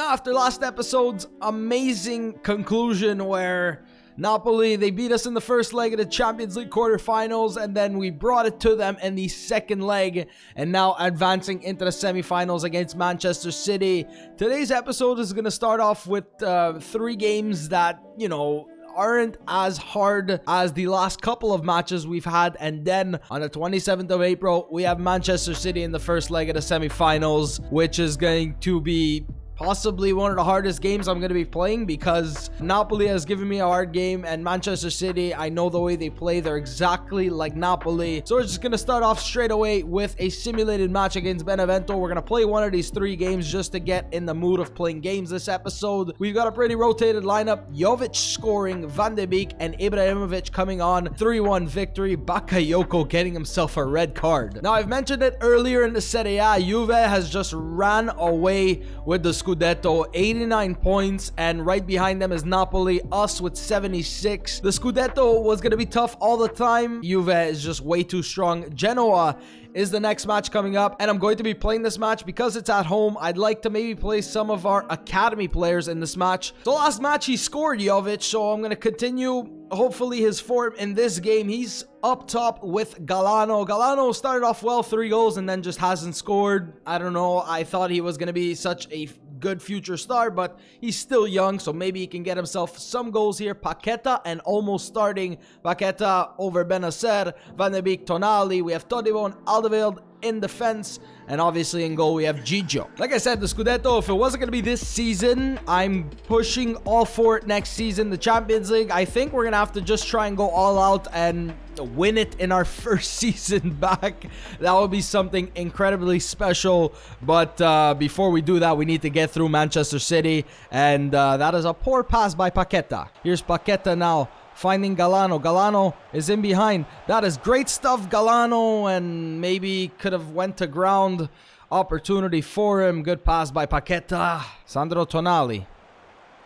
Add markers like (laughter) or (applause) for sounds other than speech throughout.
Now, after last episode's amazing conclusion where Napoli, they beat us in the first leg of the Champions League quarterfinals, and then we brought it to them in the second leg, and now advancing into the semifinals against Manchester City. Today's episode is going to start off with uh, three games that, you know, aren't as hard as the last couple of matches we've had. And then on the 27th of April, we have Manchester City in the first leg of the semifinals, which is going to be possibly one of the hardest games I'm going to be playing because Napoli has given me a hard game and Manchester City, I know the way they play. They're exactly like Napoli. So we're just going to start off straight away with a simulated match against Benevento. We're going to play one of these three games just to get in the mood of playing games this episode. We've got a pretty rotated lineup. Jovic scoring, Van de Beek and Ibrahimovic coming on. 3-1 victory. Bakayoko getting himself a red card. Now, I've mentioned it earlier in the Serie A. Juve has just ran away with the Scudetto, 89 points, and right behind them is Napoli, us with 76. The Scudetto was going to be tough all the time. Juve is just way too strong. Genoa is the next match coming up and I'm going to be playing this match because it's at home. I'd like to maybe play some of our academy players in this match. The last match he scored Jovic, so I'm going to continue hopefully his form in this game. He's up top with Galano. Galano started off well, three goals, and then just hasn't scored. I don't know. I thought he was going to be such a good future star, but he's still young, so maybe he can get himself some goals here. Paqueta and almost starting Paqueta over Bennacer, Van de Beek, Tonali. We have Todibo and Alderweireld in defense. And obviously in goal, we have Gigio. Like I said, the Scudetto, if it wasn't going to be this season, I'm pushing all for it next season. The Champions League, I think we're going to have to just try and go all out and win it in our (laughs) first season back. That would be something incredibly special. But uh, before we do that, we need to get through Manchester City. And uh, that is a poor pass by Paqueta. Here's Paqueta now finding Galano. Galano is in behind. That is great stuff, Galano, and maybe could have went to ground. Opportunity for him. Good pass by Paqueta. Sandro Tonali.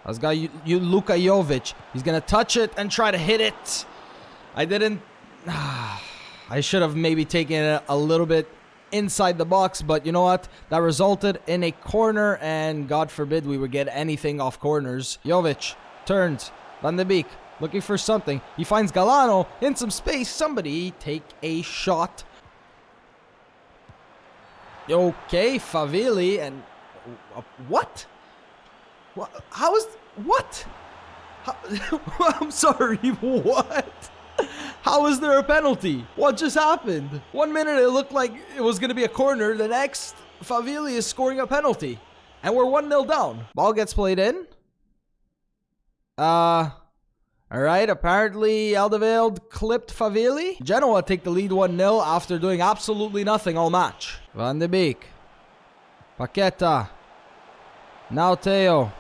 Has got you, you Luka Jovic. He's gonna touch it and try to hit it. I didn't. (sighs) I should have maybe taken it a little bit inside the box, but you know what? That resulted in a corner, and God forbid we would get anything off corners. Jovic turns. Van de Beek looking for something. He finds Galano in some space. Somebody take a shot. Okay, Favilli and uh, what? What? How is what? How, (laughs) I'm sorry. (laughs) What? How is there a penalty? What just happened? One minute it looked like it was going to be a corner. The next, Favilli is scoring a penalty. And we're 1-0 down. Ball gets played in. Uh, all right, apparently Alderweireld clipped Favilli. Genoa take the lead 1-0 after doing absolutely nothing all match. Van de Beek. Paqueta. Now Theo.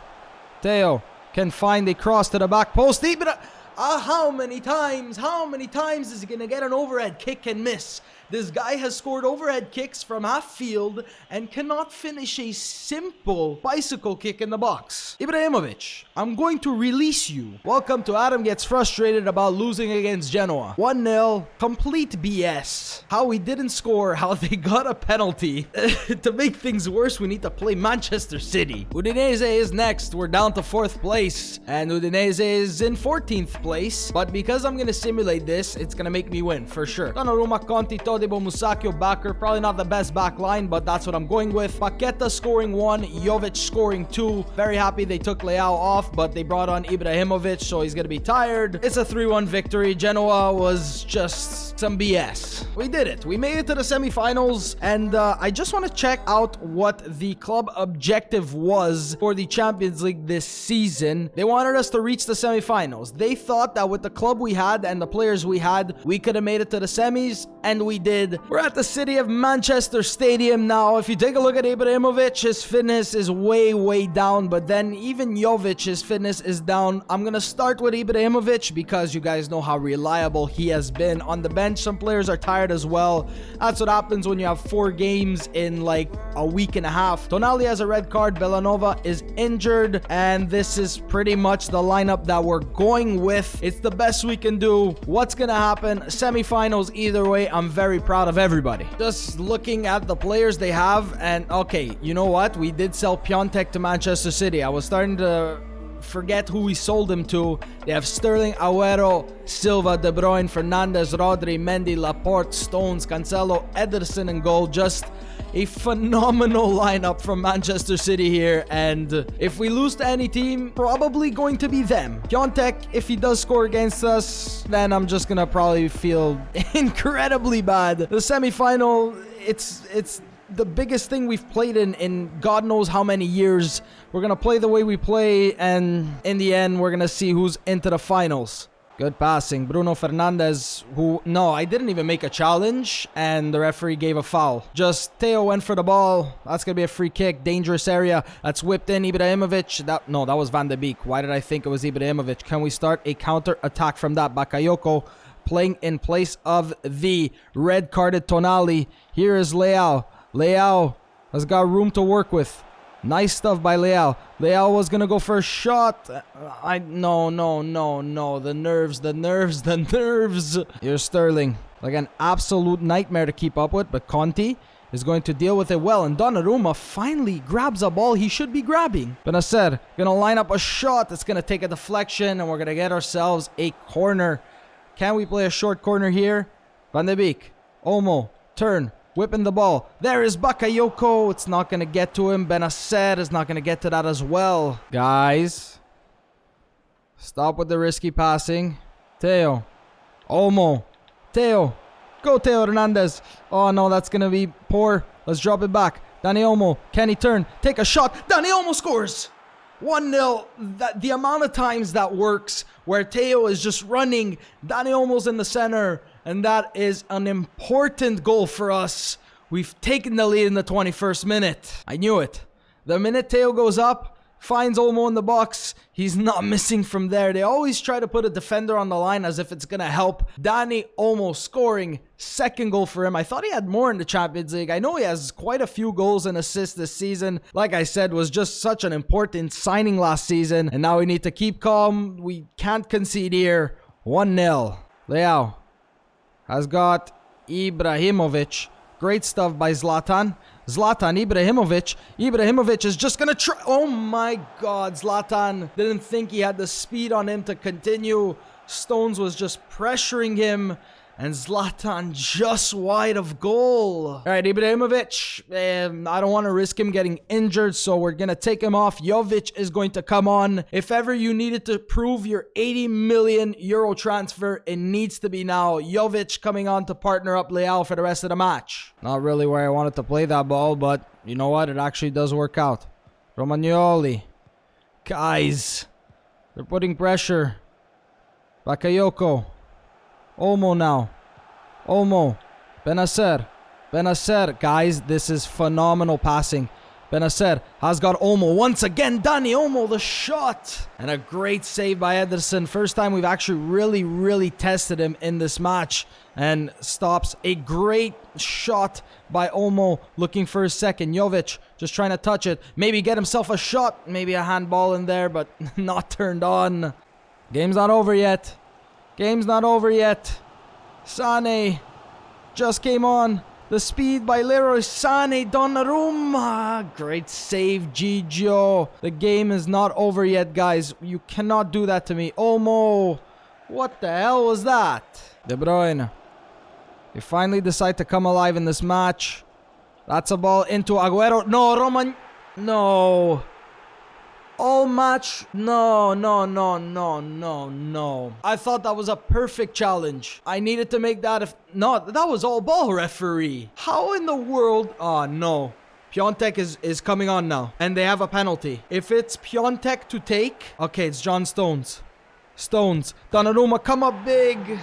Theo can find a cross to the back post. Ibra uh, how many times, how many times is he going to get an overhead kick and miss? This guy has scored overhead kicks from half field and cannot finish a simple bicycle kick in the box. Ibrahimovic, I'm going to release you. Welcome to Adam Gets Frustrated About Losing Against Genoa. 1-0, complete BS. How we didn't score, how (laughs) they got a penalty. (laughs) to make things worse, we need to play Manchester City. Udinese is next. We're down to 4th place. And Udinese is in 14th place. But because I'm going to simulate this, it's going to make me win, for sure. Donnarumma, Conti, Todibo, Musacchio, Bakker. Probably not the best back line, but that's what I'm going with. Paqueta scoring one, Jovic scoring two. Very happy they took Leao off, but they brought on Ibrahimovic, so he's going to be tired. It's a 3-1 victory. Genoa was just some BS. We did it. We made it to the semifinals, and uh, I just want to check out what the club objective was for the Champions League this season. They wanted us to reach the semifinals. They thought that with the club we had and the players we had, we could have made it to the semis, and we did. We're at the city of Manchester Stadium now. If you take a look at Ibrahimovic, his fitness is way, way down, but then even Jovic, his fitness is down. I'm going to start with Ibrahimovic because you guys know how reliable he has been on the bench. Some players are tired as well. That's what happens when you have four games in like a week and a half. Tonali has a red card. Bellanova is injured, and this is pretty much the lineup that we're going with. It's the best we can do. What's going to happen? Semifinals either way. I'm very very proud of everybody. Just looking at the players they have, and okay, you know what? We did sell Piatek to Manchester City. I was starting to forget who we sold him to. They have Sterling, Aguero, Silva, De Bruyne, Fernandes, Rodri, Mendy, Laporte, Stones, Cancelo, Ederson, and goal. Just a phenomenal lineup from Manchester City here. And if we lose to any team, probably going to be them. Piatek, if he does score against us, then I'm just gonna probably feel (laughs) incredibly bad. The semi-final, it's it's the biggest thing we've played in in God knows how many years. We're gonna play the way we play, and in the end, we're gonna see who's into the finals. Good passing. Bruno Fernandes, who... No, I didn't even make a challenge, and the referee gave a foul. Just Theo went for the ball. That's going to be a free kick. Dangerous area. That's whipped in. Ibrahimovic. That, no, that was Van de Beek. Why did I think it was Ibrahimovic? Can we start a counter attack from that? Bakayoko playing in place of the red-carded Tonali. Here is Leao. Leao has got room to work with. Nice stuff by Leao. Leao was gonna go for a shot. Uh, I no no no no. The nerves, the nerves, the (laughs) nerves. Here's Sterling. Like an absolute nightmare to keep up with, but Conti is going to deal with it well. And Donnarumma finally grabs a ball he should be grabbing. Bennacer gonna line up a shot that's gonna take a deflection, and we're gonna get ourselves a corner. Can we play a short corner here? Van de Beek. Olmo. Turn. Whipping the ball. There is Bakayoko. It's not going to get to him. Bennacer is not going to get to that as well. Guys. Stop with the risky passing. Theo. Olmo. Theo. Go Theo Hernandez. Oh no, that's going to be poor. Let's drop it back. Dani Olmo. Can he turn? Take a shot. Dani Olmo scores. 1-0. That the amount of times that works where Theo is just running. Dani Olmo's in the center and that is an important goal for us. We've taken the lead in the 21st minute. I knew it. The minute Theo goes up, finds Olmo in the box, he's not (laughs) missing from there. They always try to put a defender on the line as if it's going to help. Dani Olmo scoring second goal for him. I thought he had more in the Champions League. I know he has quite a few goals and assists this season. Like I said, was just such an important signing last season. And now we need to keep calm. We can't concede here. 1-0. Leao has got Ibrahimovic. Great stuff by Zlatan. Zlatan Ibrahimovic. Ibrahimovic is just gonna try. Oh my god, Zlatan didn't think he had the speed on him to continue. Stones was just pressuring him and Zlatan just wide of goal. All right, Ibrahimovic, um, I don't want to risk him getting injured, so we're going to take him off. Jovic is going to come on. If ever you needed to prove your 80 million euro transfer, it needs to be now. Jovic coming on to partner up Leao for the rest of the match. Not really where I wanted to play that ball, but you know what? It actually does work out. Romagnoli. Guys, they're putting pressure. Bakayoko. Olmo now. Olmo. Bennacer. Bennacer. Guys, this is phenomenal passing. Bennacer has got Olmo. once again. Dani Olmo, the shot. And a great save by Ederson. First time we've actually really, really tested him in this match. And stops a great shot by Olmo. looking for a second. Jovic just trying to touch it. Maybe get himself a shot. Maybe a handball in there, but (laughs) not turned on. Game's not over yet. Game's not over yet. Sane just came on. The speed by Leroy Sane. Donnarumma. Great save, Gigio. The game is not over yet, guys. You cannot do that to me. Olmo. What the hell was that? De Bruyne. They finally decide to come alive in this match. That's a ball into Aguero. No, Roman. No all match. No, no, no, no, no, no. I thought that was a perfect challenge. I needed to make that if no, that was all ball referee. How in the world? Oh no. Piatek is, is coming on now. And they have a penalty. If it's Piatek to take, okay, it's John Stones. Stones. Donnarumma come up big.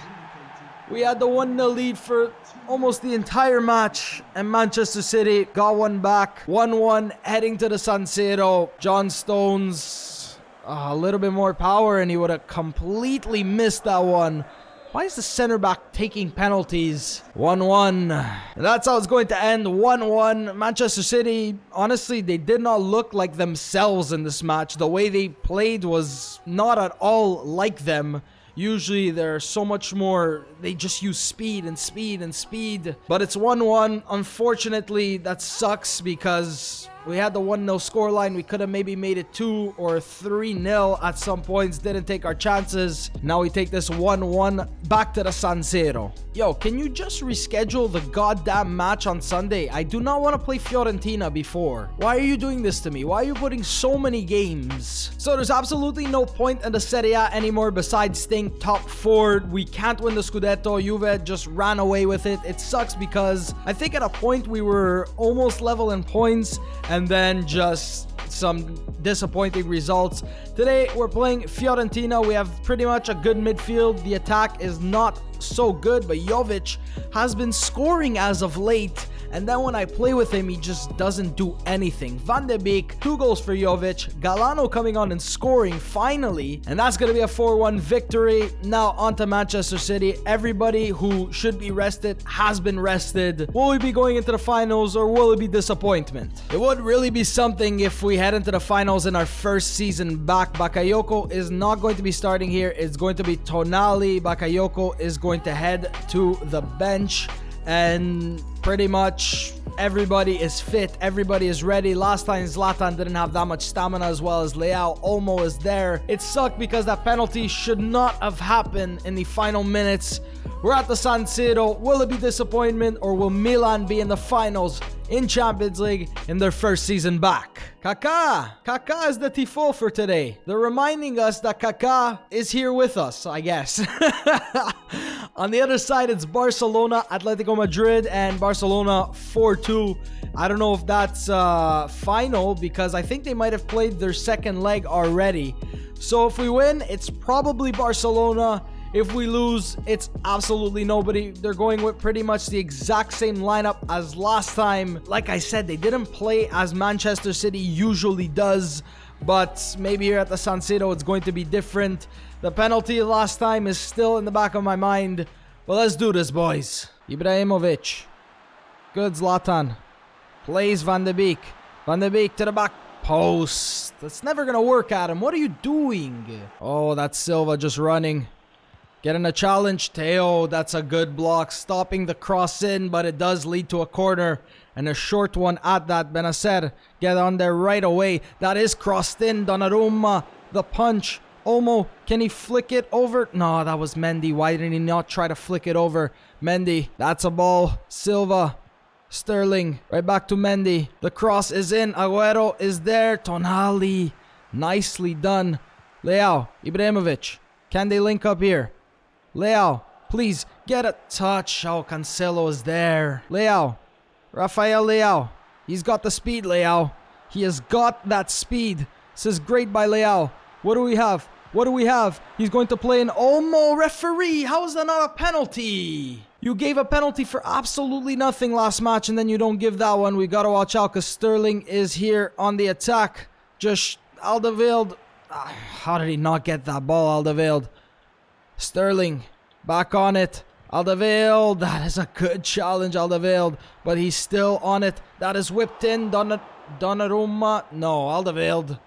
We had the 1-0 lead for almost the entire match, and Manchester City got one back. 1-1 heading to the San Siro. John Stones, uh, a little bit more power, and he would have completely missed that one. Why is the center back taking penalties? 1-1. That's how it's going to end. 1-1. Manchester City, honestly, they did not look like themselves in this match. The way they played was not at all like them. Usually they're so much more, they just use speed and speed and speed. But it's 1-1. Unfortunately, that sucks because we had the 1-0 scoreline. We could have maybe made it 2 or 3-0 at some points. Didn't take our chances. Now we take this 1-1 back to the San Siro. Yo, can you just reschedule the goddamn match on Sunday? I do not want to play Fiorentina before. Why are you doing this to me? Why are you putting so many games? So there's absolutely no point in the Serie A anymore besides staying top 4. We can't win the Scudetto. Juve just ran away with it. It sucks because I think at a point we were almost level in points and then just some disappointing results. Today, we're playing Fiorentina. We have pretty much a good midfield. The attack is not so good, but Jovic has been scoring as of late. And then when I play with him, he just doesn't do anything. Van de Beek, two goals for Jovic. Galano coming on and scoring finally. And that's going to be a 4-1 victory. Now on to Manchester City. Everybody who should be rested has been rested. Will we be going into the finals or will it be disappointment? It would really be something if we head into the finals in our first season back. Bakayoko is not going to be starting here. It's going to be Tonali. Bakayoko is going to head to the bench and pretty much everybody is fit everybody is ready. Last time Zlatan didn't have that much stamina as well as Leao. Olmo is there. It sucked because that penalty should not have happened in the final minutes we're at the San Siro will it be disappointment or will Milan be in the finals in Champions League in their first season back. Kaká! Kaká is the tifo for today. They're reminding us that Kaká is here with us, I guess. (laughs) On the other side, it's Barcelona, Atletico Madrid, and Barcelona 4-2. I don't know if that's uh, final because I think they might have played their second leg already. So if we win, it's probably Barcelona. If we lose, it's absolutely nobody. They're going with pretty much the exact same lineup as last time. Like I said, they didn't play as Manchester City usually does, but maybe here at the San Siro it's going to be different. The penalty last time is still in the back of my mind. But let's do this, boys. Ibrahimovic. Good Zlatan. Plays Van de Beek. Van de Beek to the back post. That's never going to work, Adam. What are you doing? Oh, that's Silva just running. Getting a challenge. Theo, that's a good block. Stopping the cross in, but it does lead to a corner. And a short one at that. Bennacer get on there right away. That is crossed in. Donnarumma, the punch. Olmo, can he flick it over? No, that was Mendy. Why didn't he not try to flick it over? Mendy, that's a ball. Silva, Sterling, right back to Mendy. The cross is in. Aguero is there. Tonali, nicely done. Leao, Ibrahimovic, can they link up here? Leao, please get a touch. Oh, Cancelo is there. Leao, Rafael Leao. He's got the speed, Leao. He has got that speed. This is great by Leao. What do we have? What do we have? He's going to play an Olmo referee. How is that not a penalty? You gave a penalty for absolutely nothing last match and then you don't give that one. We got to watch out because Sterling is here on the attack. Just Alderweireld. Ah, how did he not get that ball, Alderweireld? Sterling back on it. Alderweireld, that is a good challenge, Alderweireld, but he's still on it. That is whipped in. Donna, Donnarumma, no, Alderweireld.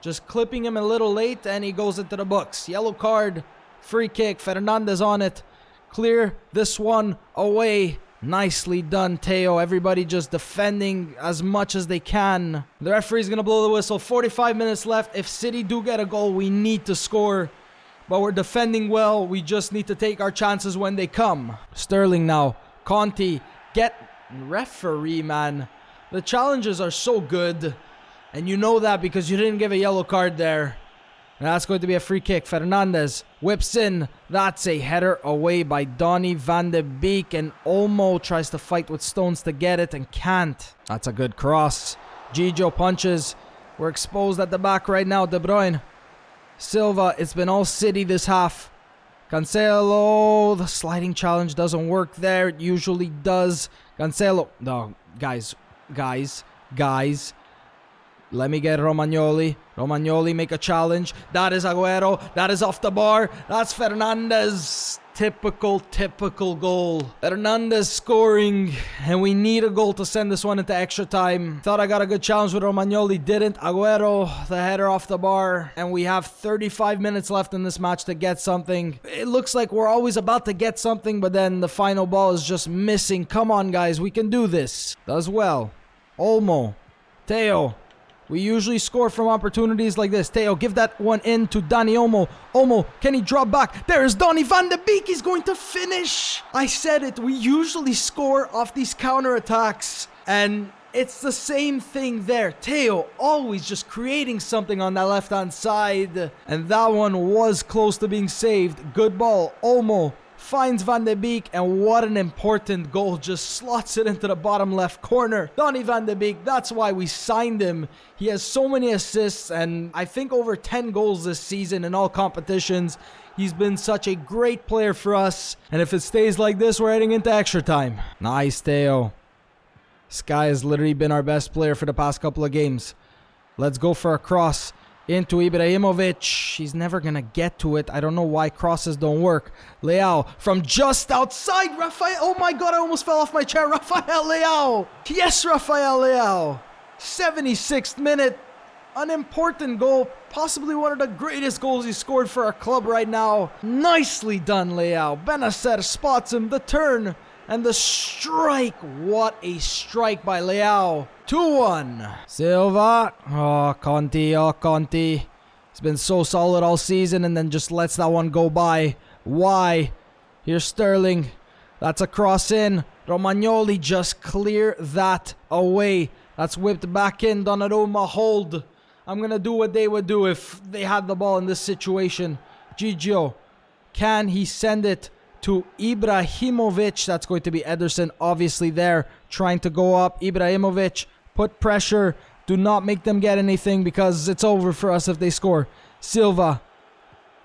Just clipping him a little late, and he goes into the books. Yellow card, free kick. Fernandes on it. Clear this one away. Nicely done, Theo. Everybody just defending as much as they can. The referee's going to blow the whistle. 45 minutes left. If City do get a goal, we need to score but we're defending well. We just need to take our chances when they come. Sterling now. Conti. Get referee, man. The challenges are so good. And you know that because you didn't give a yellow card there. And that's going to be a free kick. Fernandes whips in. That's a header away by Donny van de Beek. And Olmo tries to fight with Stones to get it and can't. That's a good cross. Gigio punches. We're exposed at the back right now. De Bruyne Silva, it's been all city this half. Cancelo, the sliding challenge doesn't work there. It usually does. Cancelo, no, guys, guys, guys. Let me get Romagnoli. Romagnoli make a challenge. That is Aguero. That is off the bar. That's Fernandes. Typical, typical goal. Hernandez scoring, and we need a goal to send this one into extra time. Thought I got a good challenge with Romagnoli, didn't. Aguero, the header off the bar, and we have 35 minutes left in this match to get something. It looks like we're always about to get something, but then the final ball is just missing. Come on, guys, we can do this. Does well. Olmo. Theo. We usually score from opportunities like this. Theo, give that one in to Dani Olmo. Olmo, can he drop back? There is Donny van de Beek. He's going to finish. I said it. We usually score off these counterattacks. And it's the same thing there. Theo always just creating something on that left-hand side. And that one was close to being saved. Good ball. Olmo finds Van de Beek, and what an important goal. Just slots it into the bottom left corner. Donny Van de Beek, that's why we signed him. He has so many assists, and I think over 10 goals this season in all competitions. He's been such a great player for us. And if it stays like this, we're heading into extra time. Nice, Theo. Sky has literally been our best player for the past couple of games. Let's go for a cross into Ibrahimovic. He's never going to get to it. I don't know why crosses don't work. Leao from just outside. Rafael. Oh my god, I almost fell off my chair. (laughs) Rafael Leao. Yes, Rafael Leao. 76th minute. An important goal. Possibly one of the greatest goals he scored for our club right now. Nicely done, Leao. Bennacer spots him. The turn. And the strike. What a strike by Leao. 2-1. Silva. Oh, Conti. Oh, Conti. He's been so solid all season and then just lets that one go by. Why? Here's Sterling. That's a cross in. Romagnoli just clear that away. That's whipped back in. Donnarumma hold. I'm going to do what they would do if they had the ball in this situation. Gigio. Can he send it to Ibrahimovic? That's going to be Ederson obviously there trying to go up. Ibrahimovic Put pressure. Do not make them get anything because it's over for us if they score. Silva.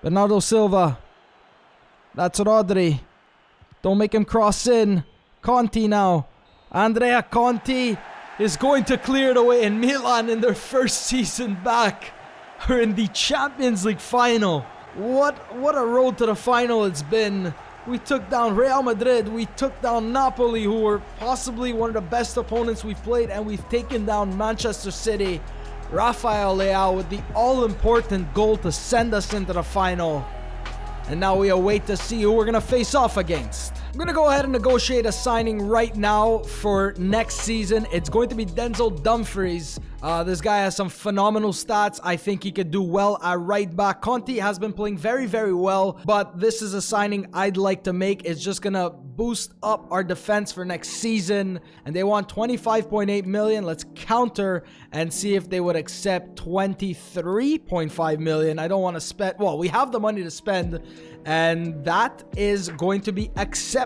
Bernardo Silva. That's Rodri. Don't make him cross in. Conti now. Andrea Conti is going to clear it away in Milan in their first season back. Are in the Champions League final. What what a road to the final it's been. We took down Real Madrid. We took down Napoli, who were possibly one of the best opponents we've played, and we've taken down Manchester City. Rafael Leao with the all-important goal to send us into the final. And now we await to see who we're going to face off against. I'm going to go ahead and negotiate a signing right now for next season. It's going to be Denzel Dumfries. Uh, this guy has some phenomenal stats. I think he could do well at right back. Conti has been playing very, very well, but this is a signing I'd like to make. It's just going to boost up our defense for next season. And they want 25.8 million. Let's counter and see if they would accept 23.5 million. I don't want to spend, well, we have the money to spend and that is going to be accepted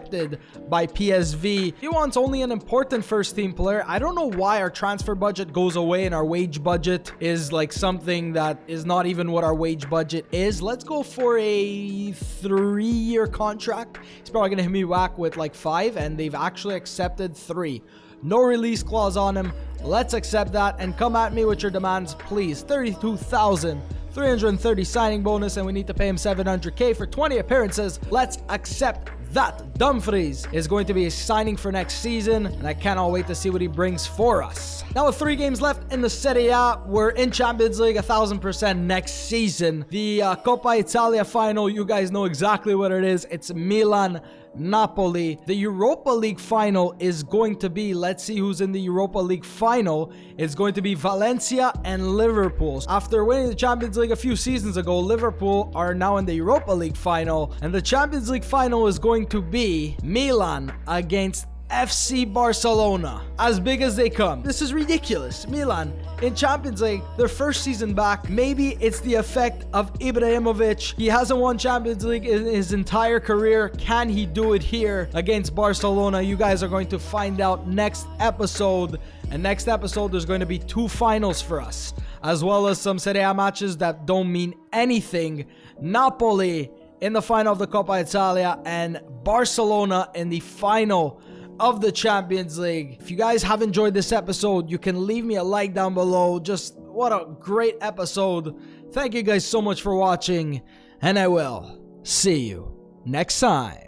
by PSV. He wants only an important first team player. I don't know why our transfer budget goes away and our wage budget is like something that is not even what our wage budget is. Let's go for a three-year contract. He's probably going to hit me back with like five and they've actually accepted three. No release clause on him. Let's accept that and come at me with your demands, please. 32,000. 330 signing bonus, and we need to pay him 700k for 20 appearances. Let's accept that. Dumfries is going to be signing for next season, and I cannot wait to see what he brings for us. Now, with three games left in the Serie A, we're in Champions League a thousand percent next season. The uh, Coppa Italia final, you guys know exactly what it is. It's Milan Napoli. The Europa League final is going to be, let's see who's in the Europa League final. It's going to be Valencia and Liverpool. After winning the Champions League a few seasons ago, Liverpool are now in the Europa League final. And the Champions League final is going to be Milan against FC Barcelona. As big as they come. This is ridiculous. Milan in Champions League, their first season back. Maybe it's the effect of Ibrahimovic. He hasn't won Champions League in his entire career. Can he do it here against Barcelona? You guys are going to find out next episode. And next episode, there's going to be two finals for us, as well as some Serie A matches that don't mean anything. Napoli in the final of the Coppa Italia and Barcelona in the final of the Champions League. If you guys have enjoyed this episode, you can leave me a like down below. Just what a great episode. Thank you guys so much for watching, and I will see you next time.